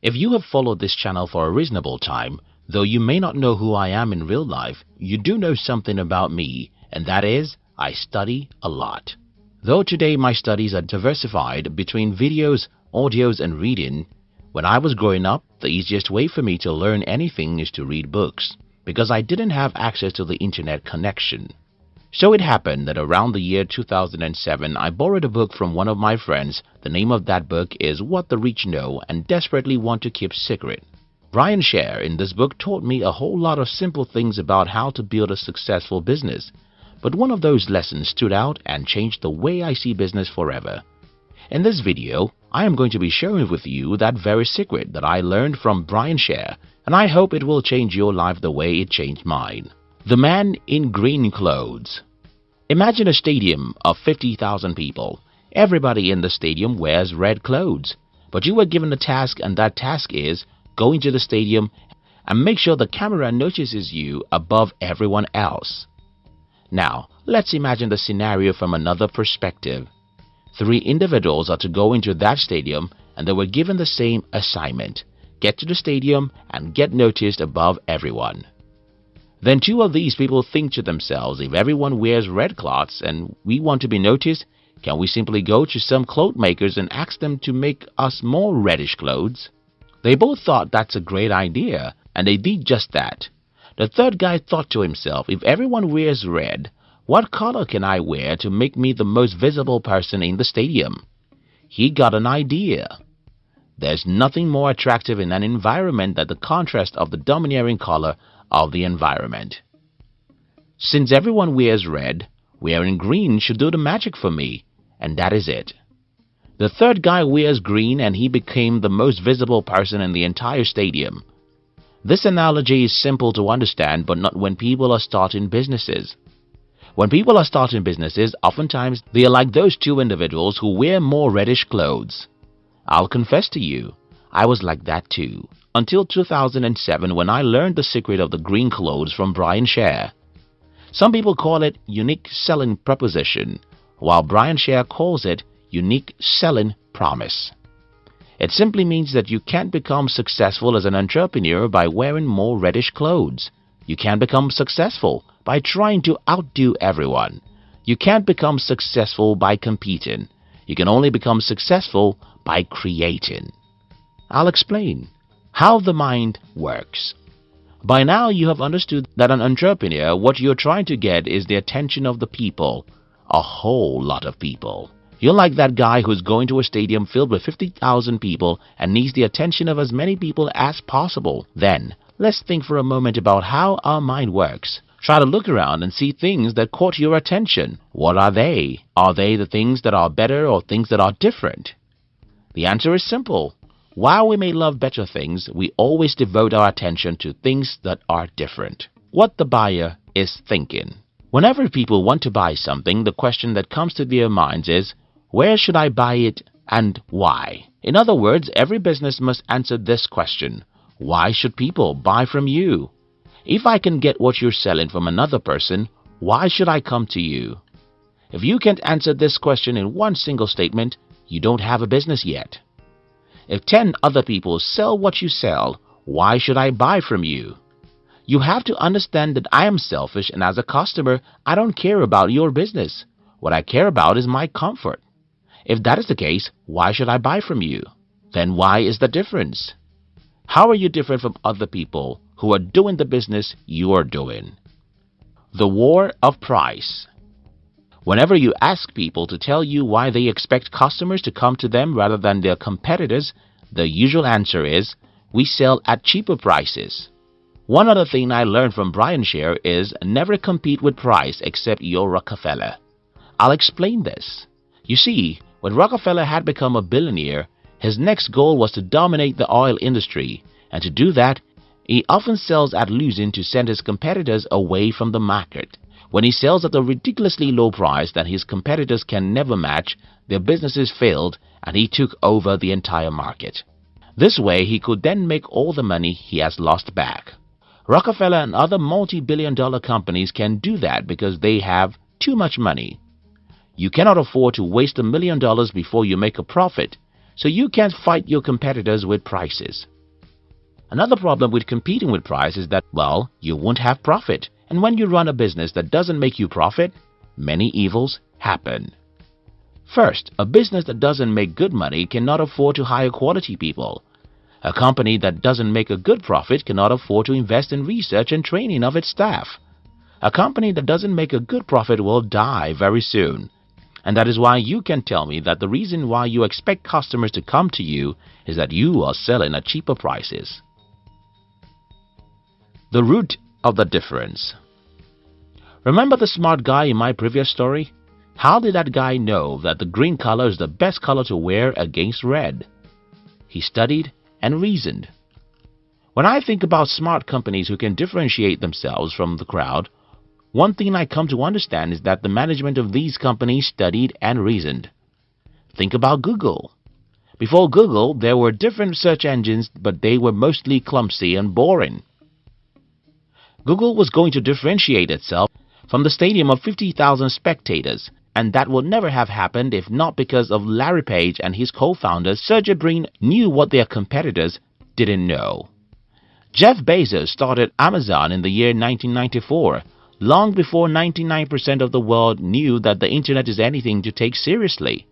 If you have followed this channel for a reasonable time, though you may not know who I am in real life, you do know something about me and that is I study a lot. Though today my studies are diversified between videos, audios and reading, when I was growing up, the easiest way for me to learn anything is to read books because I didn't have access to the internet connection. So it happened that around the year 2007 I borrowed a book from one of my friends. The name of that book is What the Rich Know and Desperately Want to Keep Secret. Brian Sher in this book taught me a whole lot of simple things about how to build a successful business. But one of those lessons stood out and changed the way I see business forever. In this video, I am going to be sharing with you that very secret that I learned from Brian Sher and I hope it will change your life the way it changed mine. The Man in Green Clothes Imagine a stadium of 50,000 people. Everybody in the stadium wears red clothes. But you were given a task and that task is go into the stadium and make sure the camera notices you above everyone else. Now, let's imagine the scenario from another perspective. Three individuals are to go into that stadium and they were given the same assignment. Get to the stadium and get noticed above everyone. Then two of these people think to themselves, if everyone wears red cloths and we want to be noticed, can we simply go to some cloth makers and ask them to make us more reddish clothes? They both thought that's a great idea and they did just that. The third guy thought to himself, if everyone wears red, what color can I wear to make me the most visible person in the stadium? He got an idea. There's nothing more attractive in an environment than the contrast of the domineering color of the environment. Since everyone wears red, wearing green should do the magic for me, and that is it. The third guy wears green and he became the most visible person in the entire stadium. This analogy is simple to understand but not when people are starting businesses. When people are starting businesses, oftentimes they are like those two individuals who wear more reddish clothes. I'll confess to you, I was like that too until 2007 when I learned the secret of the green clothes from Brian Sher. Some people call it unique selling proposition, while Brian Sher calls it unique selling promise. It simply means that you can't become successful as an entrepreneur by wearing more reddish clothes. You can't become successful by trying to outdo everyone. You can't become successful by competing. You can only become successful by creating. I'll explain how the mind works. By now you have understood that an entrepreneur, what you're trying to get is the attention of the people, a whole lot of people. You're like that guy who's going to a stadium filled with 50,000 people and needs the attention of as many people as possible. Then, let's think for a moment about how our mind works. Try to look around and see things that caught your attention. What are they? Are they the things that are better or things that are different? The answer is simple. While we may love better things, we always devote our attention to things that are different. What the buyer is thinking. Whenever people want to buy something, the question that comes to their minds is, where should I buy it and why? In other words, every business must answer this question. Why should people buy from you? If I can get what you're selling from another person, why should I come to you? If you can't answer this question in one single statement, you don't have a business yet. If 10 other people sell what you sell, why should I buy from you? You have to understand that I am selfish and as a customer, I don't care about your business. What I care about is my comfort. If that is the case, why should I buy from you? Then why is the difference? How are you different from other people who are doing the business you are doing? The War of Price Whenever you ask people to tell you why they expect customers to come to them rather than their competitors, the usual answer is, we sell at cheaper prices. One other thing I learned from Brian Sher is never compete with price except your Rockefeller. I'll explain this. You see, when Rockefeller had become a billionaire, his next goal was to dominate the oil industry, and to do that, he often sells at losing to send his competitors away from the market. When he sells at a ridiculously low price that his competitors can never match, their businesses failed and he took over the entire market. This way he could then make all the money he has lost back. Rockefeller and other multi-billion dollar companies can do that because they have too much money. You cannot afford to waste a million dollars before you make a profit, so you can't fight your competitors with prices. Another problem with competing with price is that, well, you won't have profit. And when you run a business that doesn't make you profit, many evils happen. First, a business that doesn't make good money cannot afford to hire quality people. A company that doesn't make a good profit cannot afford to invest in research and training of its staff. A company that doesn't make a good profit will die very soon. And that is why you can tell me that the reason why you expect customers to come to you is that you are selling at cheaper prices. The root of the difference. Remember the smart guy in my previous story? How did that guy know that the green color is the best color to wear against red? He studied and reasoned. When I think about smart companies who can differentiate themselves from the crowd, one thing I come to understand is that the management of these companies studied and reasoned. Think about Google. Before Google, there were different search engines, but they were mostly clumsy and boring. Google was going to differentiate itself from the stadium of 50,000 spectators, and that would never have happened if not because of Larry Page and his co-founder Sergey Brin knew what their competitors didn't know. Jeff Bezos started Amazon in the year 1994, long before 99% of the world knew that the internet is anything to take seriously.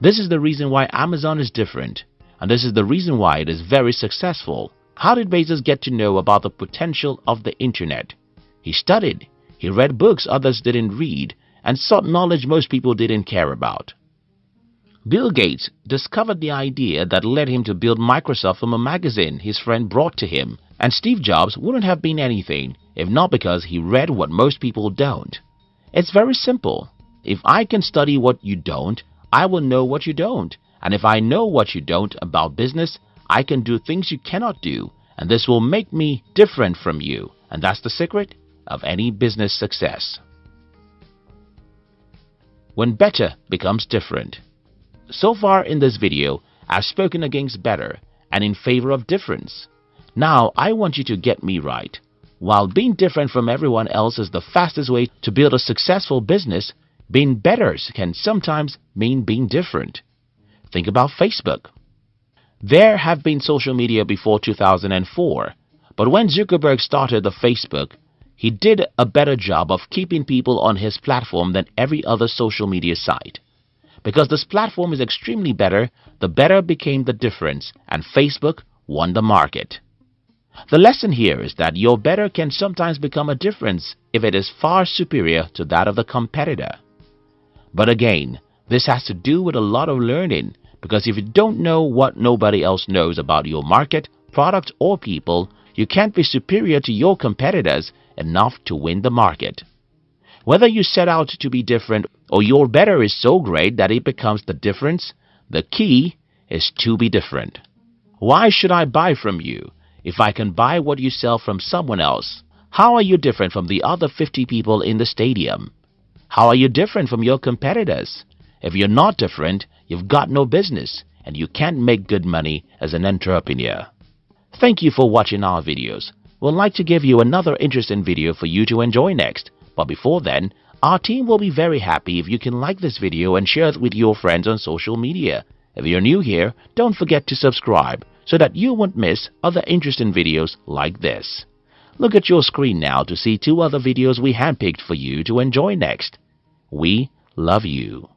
This is the reason why Amazon is different, and this is the reason why it is very successful. How did Bezos get to know about the potential of the internet? He studied, he read books others didn't read, and sought knowledge most people didn't care about. Bill Gates discovered the idea that led him to build Microsoft from a magazine his friend brought to him, and Steve Jobs wouldn't have been anything if not because he read what most people don't. It's very simple. If I can study what you don't, I will know what you don't. And if I know what you don't about business, I can do things you cannot do, and this will make me different from you. And that's the secret of any business success. When better becomes different. So far in this video, I've spoken against better and in favor of difference. Now I want you to get me right. While being different from everyone else is the fastest way to build a successful business, being better can sometimes mean being different. Think about Facebook. There have been social media before 2004, but when Zuckerberg started the Facebook, he did a better job of keeping people on his platform than every other social media site. Because this platform is extremely better, the better became the difference and Facebook won the market. The lesson here is that your better can sometimes become a difference if it is far superior to that of the competitor. But again, this has to do with a lot of learning because if you don't know what nobody else knows about your market, product or people, you can't be superior to your competitors enough to win the market. Whether you set out to be different or your better is so great that it becomes the difference, the key is to be different. Why should I buy from you if I can buy what you sell from someone else? How are you different from the other 50 people in the stadium? How are you different from your competitors? If you're not different, you've got no business and you can't make good money as an entrepreneur. Thank you for watching our videos. We'd like to give you another interesting video for you to enjoy next. But before then, our team will be very happy if you can like this video and share it with your friends on social media. If you're new here, don't forget to subscribe so that you won't miss other interesting videos like this. Look at your screen now to see two other videos we handpicked for you to enjoy next. We love you.